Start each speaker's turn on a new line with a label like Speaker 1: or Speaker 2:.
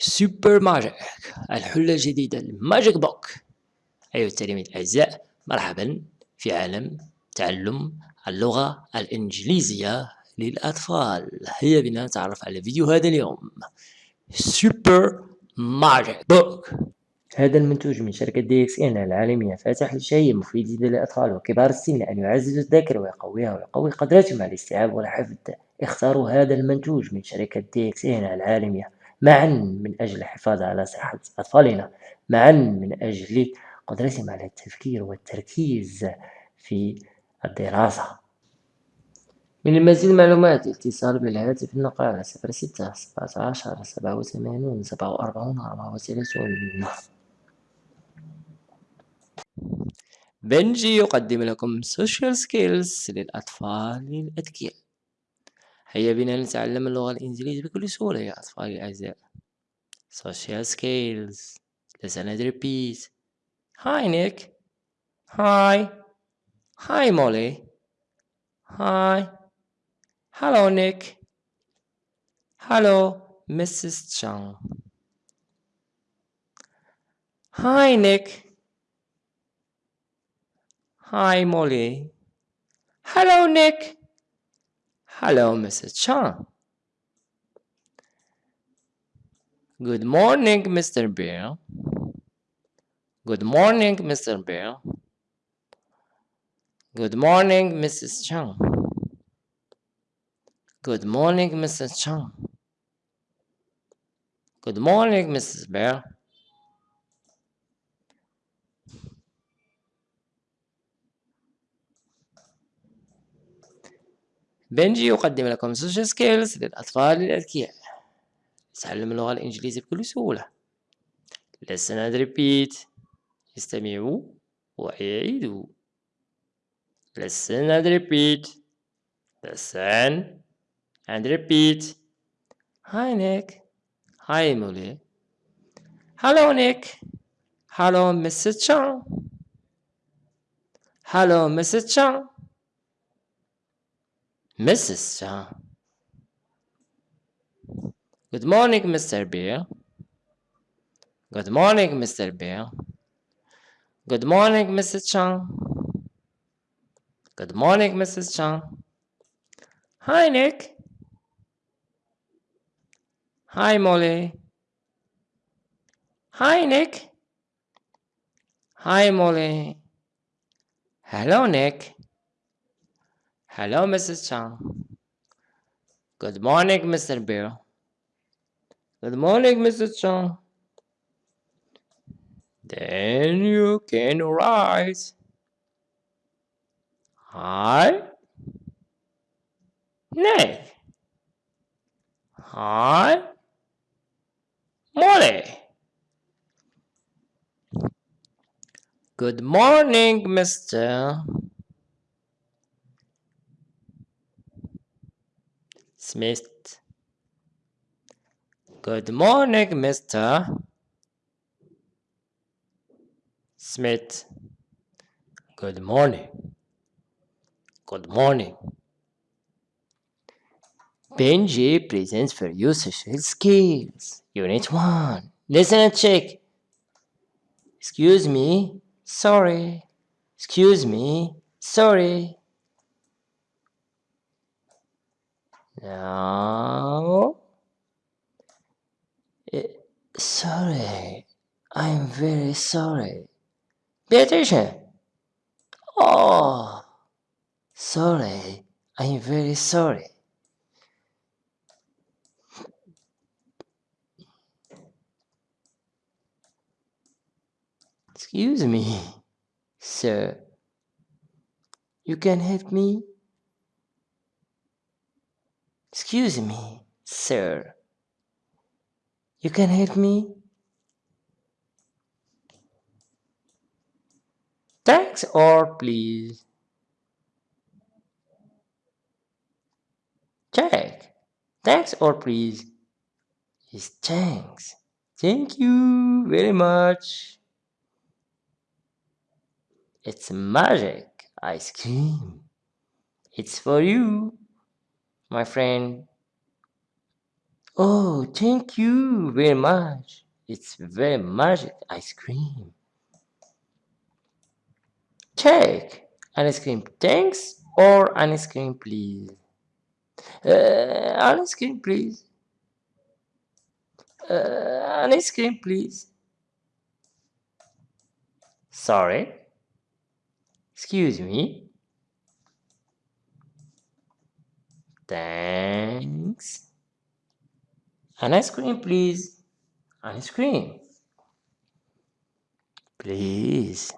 Speaker 1: سوبر ماجيك الحلة الجديدة الماجيك بوك. أيها التلاميذ الأعزاء مرحبا في عالم تعلم اللغة الإنجليزية للأطفال. هيا بنا نتعرف على فيديو هذا اليوم. سوبر ماجيك بوك هذا المنتوج من شركة دي إكس ان العالمية فاتح للشيء مفيد للأطفال وكبار السن لأن يعزز الذاكرة ويقويها ويقوي قدراتهم على الاستيعاب والحفظ. اختاروا هذا المنتوج من شركة دي إكس ان العالمية. معا من أجل الحفاظ على صحة أطفالنا معا من أجل قدرتهم على التفكير والتركيز في الدراسة. من المزيد المعلومات اتصال بالهاتف النقال على صفر ستة سبعة عشر سبعة وثمانون سبعة وأربعون أربعة وثلاثون. بنجي يقدم لكم سوشيال سكيلز للأطفال الأذكياء. هيا بنا نتعلم اللغة الإنجليزية بكل سهولة يا أطفالي الأعزاء social skills let's another repeat hi Nick hi hi Molly hi hello Nick hello Mrs. Chang hi Nick hi Molly hello Nick Hello, Mrs. Chang. Good morning, Mr. Bear. Good morning, Mr. Bear. Good morning, Mrs. Chang. Good morning, Mrs. Chang. Good morning, Mrs. Bear. بنجي يقدم لكم سوشيال سكيلز للأطفال الأذكياء تعلم اللغة الإنجليزية بكل سهولة. لسنا ريبيت استمعوا وأعيدوا لسنا ريبيت لسن and repeat. هاي نيك هاي مولي هلو نيك هلو مسيس تشان هلو مسيس تشان Mrs. Chang. Good morning, Mr. Bear. Good morning, Mr. Bear. Good morning, Mrs. Chang. Good morning, Mrs. Chang. Hi, Nick. Hi, Molly. Hi, Nick. Hi, Molly. Hello, Nick. Hello, Mrs. Chang. Good morning, Mr. Bear. Good morning, Mrs. Chang. Then you can rise. Hi. Nay. Hi. Molly. Good morning, Mr. Smith. Good morning, Mr. Smith. Good morning. Good morning. Benji presents for you social skills. Unit 1. Listen and check. Excuse me. Sorry. Excuse me. Sorry. No. Eh, sorry. I'm very sorry. Attention. Oh, sorry. I'm very sorry. Excuse me, sir. You can help me? Excuse me, sir. You can help me? Thanks or please? Check. Thanks or please? Yes, thanks. Thank you very much. It's magic ice cream. It's for you my friend Oh, thank you very much. It's very magic ice cream. Check. Ice cream, thanks, or ice cream, please. Uh, ice cream, please. Uh, ice cream, please. Sorry. Excuse me. Thanks. An ice cream, please. An ice cream. Please.